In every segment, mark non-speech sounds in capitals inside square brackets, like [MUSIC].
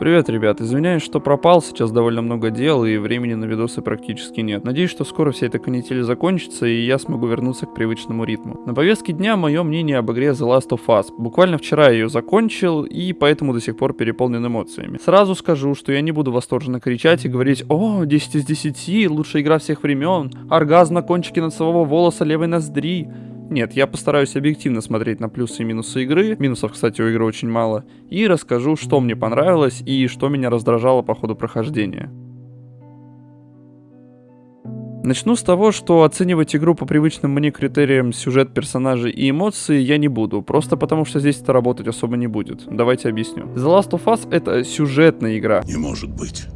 Привет, ребят, извиняюсь, что пропал, сейчас довольно много дел и времени на видосы практически нет. Надеюсь, что скоро вся эта канитель закончится и я смогу вернуться к привычному ритму. На повестке дня мое мнение об игре The Last of Us. Буквально вчера я ее закончил и поэтому до сих пор переполнен эмоциями. Сразу скажу, что я не буду восторженно кричать и говорить «О, 10 из 10, лучшая игра всех времен, оргазм на кончике носового волоса левой ноздри». Нет, я постараюсь объективно смотреть на плюсы и минусы игры, минусов, кстати, у игры очень мало, и расскажу, что мне понравилось и что меня раздражало по ходу прохождения. Начну с того, что оценивать игру по привычным мне критериям сюжет, персонажей и эмоции я не буду, просто потому что здесь это работать особо не будет. Давайте объясню. The Last of Us это сюжетная игра. Не может быть.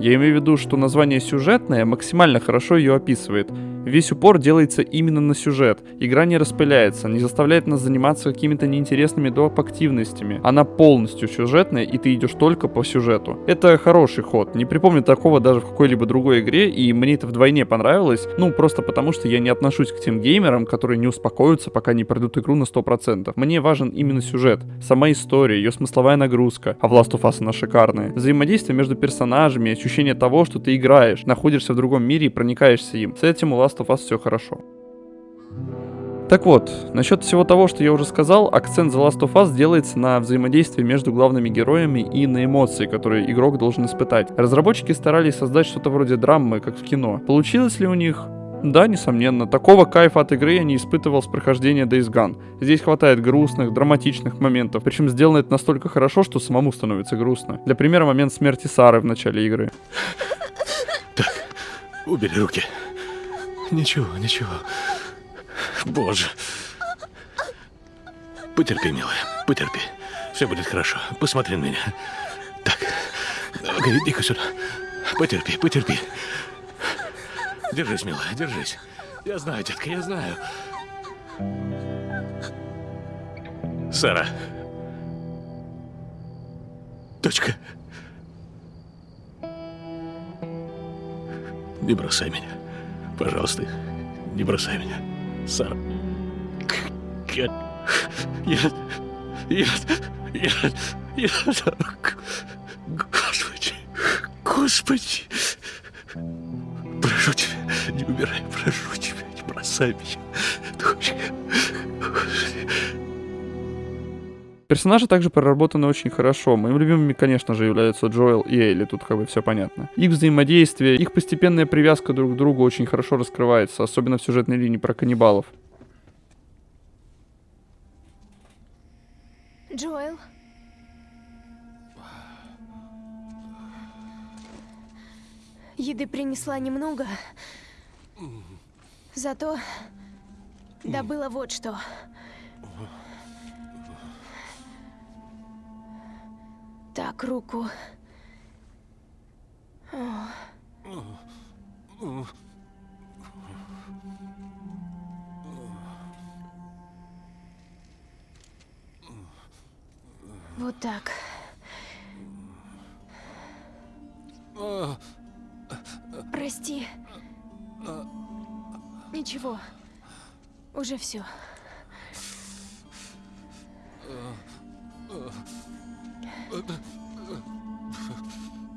Я имею в виду, что название сюжетное максимально хорошо ее описывает. Весь упор делается именно на сюжет. Игра не распыляется, не заставляет нас заниматься какими-то неинтересными доп. активностями. Она полностью сюжетная, и ты идешь только по сюжету. Это хороший ход. Не припомню такого даже в какой-либо другой игре, и мне это вдвойне понравилось. Ну, просто потому что я не отношусь к тем геймерам, которые не успокоятся, пока не пройдут игру на 100%. Мне важен именно сюжет, сама история, ее смысловая нагрузка. А в Last of Us она шикарная. Взаимодействие между персонажами, ощущение того, что ты играешь, находишься в другом мире и проникаешься им. С этим у Last of Us все хорошо. Так вот, насчет всего того, что я уже сказал, акцент The Last of Us делается на взаимодействии между главными героями и на эмоции, которые игрок должен испытать. Разработчики старались создать что-то вроде драмы, как в кино. Получилось ли у них? Да, несомненно. Такого кайфа от игры я не испытывал с прохождения Days Gone. Здесь хватает грустных, драматичных моментов. Причем сделано это настолько хорошо, что самому становится грустно. Для примера, момент смерти Сары в начале игры. [LAUGHS] Так, убери руки. Ничего, ничего. Боже. Потерпи, милая, потерпи. Все будет хорошо. Посмотри на меня. Так, иди-ка сюда. Потерпи, потерпи. Держись, милая, держись. Я знаю, детка, я знаю. Сара. Дочка. Не бросай меня. Пожалуйста, не бросай меня. Сара. Я... Я... Я... Я... Я... Господи. Господи. Прошу тебя, не умирай. Прошу тебя, не бросай меня. Дочка. Персонажи также проработаны очень хорошо. Моими любимыми, конечно же, являются Джоэл и Элли, тут как бы все понятно. Их взаимодействие, их постепенная привязка друг к другу очень хорошо раскрывается, особенно в сюжетной линии про каннибалов. Джоэл? Еды принесла немного, зато добыла вот что. Так, руку. Вот так. Прости. Ничего. Уже все.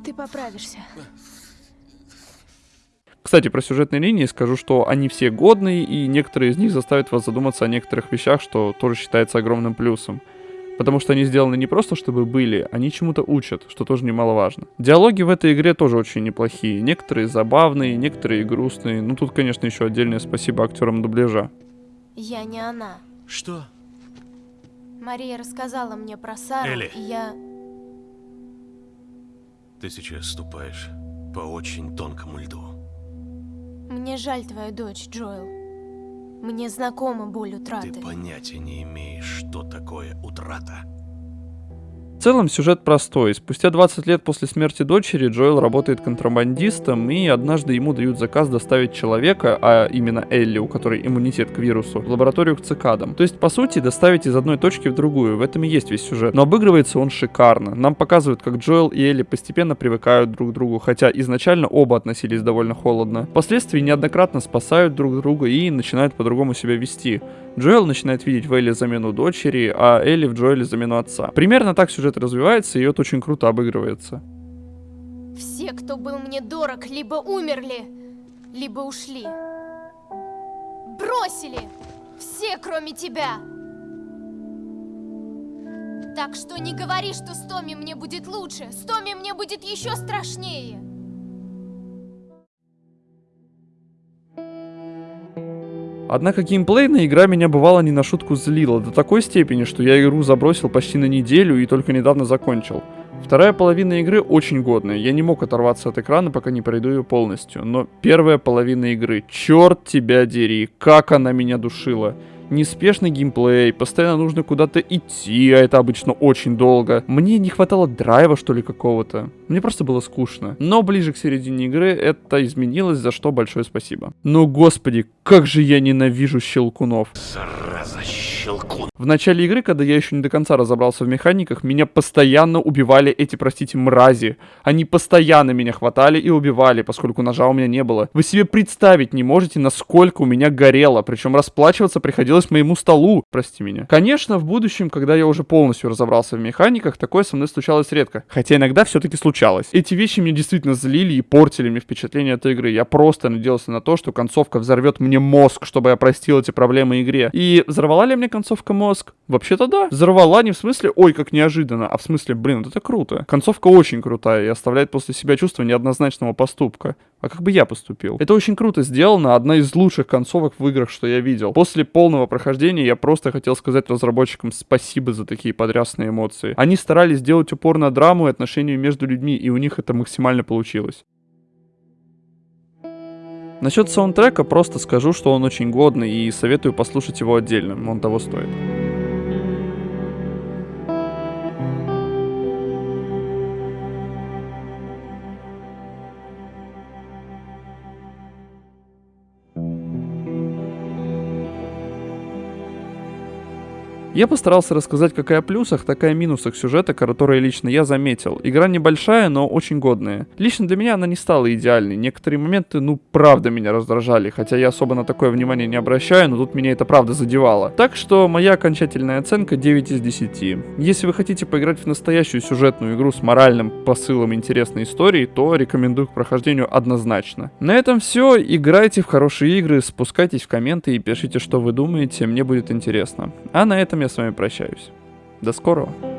Ты поправишься. Кстати, про сюжетные линии скажу, что они все годные, и некоторые из них заставят вас задуматься о некоторых вещах, что тоже считается огромным плюсом. Потому что они сделаны не просто, чтобы были, они чему-то учат, что тоже немаловажно. Диалоги в этой игре тоже очень неплохие. Некоторые забавные, некоторые грустные. Ну тут, конечно, еще отдельное спасибо актерам дубляжа. Я не она. Что? Мария рассказала мне про Сару, Элли. и я... Ты сейчас ступаешь по очень тонкому льду. Мне жаль твою дочь, Джоэл. Мне знакома боль утраты. Ты понятия не имеешь, что такое утрата. В целом сюжет простой. Спустя 20 лет после смерти дочери Джоэл работает контрабандистом, и однажды ему дают заказ доставить человека, а именно Элли, у которой иммунитет к вирусу, в лабораторию к цикадам. То есть, по сути, доставить из одной точки в другую. В этом и есть весь сюжет. Но обыгрывается он шикарно. Нам показывают, как Джоэл и Элли постепенно привыкают друг к другу, хотя изначально оба относились довольно холодно. Впоследствии неоднократно спасают друг друга и начинают по-другому себя вести. Джоэл начинает видеть в Элли замену дочери, а Элли в Джоэле замену отца. Примерно так сюжет сюжет развивается, и это очень круто обыгрывается. Все, кто был мне дорог, либо умерли, либо ушли. Бросили! Все, кроме тебя! Так что не говори, что с Томи мне будет лучше. С Томи мне будет еще страшнее. Однако геймплейная игра меня бывало не на шутку злила, до такой степени, что я игру забросил почти на неделю и только недавно закончил. Вторая половина игры очень годная, я не мог оторваться от экрана, пока не пройду ее полностью. Но первая половина игры, черт тебя дери, как она меня душила неспешный геймплей, постоянно нужно куда-то идти, а это обычно очень долго. Мне не хватало драйва, что ли, какого-то. Мне просто было скучно. Но ближе к середине игры это изменилось, за что большое спасибо. Но, господи, как же я ненавижу щелкунов. Зараза, щелкун. В начале игры, когда я еще не до конца разобрался в механиках, меня постоянно убивали эти, простите, мрази. Они постоянно меня хватали и убивали, поскольку ножа у меня не было. Вы себе представить не можете, насколько у меня горело, причем расплачиваться приходилось моему столу, прости меня. Конечно, в будущем, когда я уже полностью разобрался в механиках, такое со мной случалось редко. Хотя иногда все-таки случалось. Эти вещи мне действительно злили и портили мне впечатление от игры. Я просто надеялся на то, что концовка взорвет мне мозг, чтобы я простил эти проблемы игре. И взорвала ли мне концовка мозг? Вообще-то да. Взорвала не в смысле, ой, как неожиданно, а в смысле, блин, вот это круто. Концовка очень крутая и оставляет после себя чувство неоднозначного поступка. А как бы я поступил? Это очень круто сделано, одна из лучших концовок в играх, что я видел. После полного прохождения я просто хотел сказать разработчикам спасибо за такие подрясные эмоции. Они старались сделать упор на драму и отношения между людьми, и у них это максимально получилось. Насчет саундтрека просто скажу, что он очень годный и советую послушать его отдельно, он того стоит. Я постарался рассказать как и о плюсах, так и о минусах сюжета, которые лично я заметил. Игра небольшая, но очень годная. Лично для меня она не стала идеальной. Некоторые моменты, ну, правда меня раздражали, хотя я особо на такое внимание не обращаю, но тут меня это правда задевало. Так что моя окончательная оценка 9 из 10. Если вы хотите поиграть в настоящую сюжетную игру с моральным посылом интересной истории, то рекомендую к прохождению однозначно. На этом все. Играйте в хорошие игры, спускайтесь в комменты и пишите, что вы думаете, мне будет интересно. А на этом я с вами прощаюсь. До скорого.